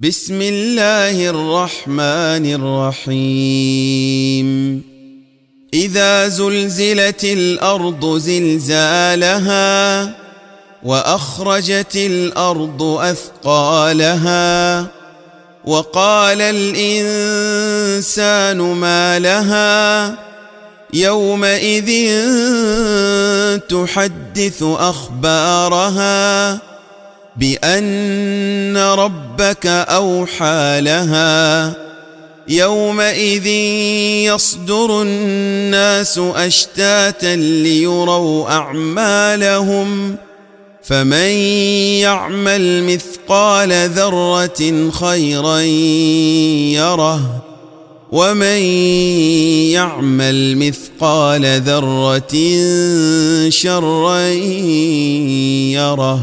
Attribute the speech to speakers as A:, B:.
A: بسم الله الرحمن الرحيم اذا زلزلت الأرض زلزالها واخرجت الأرض اثقالها وقال الانسان ما لها يومئذ تحدث اخبارها بان ربك اوحى لها يومئذ يصدر الناس اشتاتا ليروا اعمالهم فمن يعمل مثقال ذره خيرا يره ومن يعمل مثقال ذره شرا يره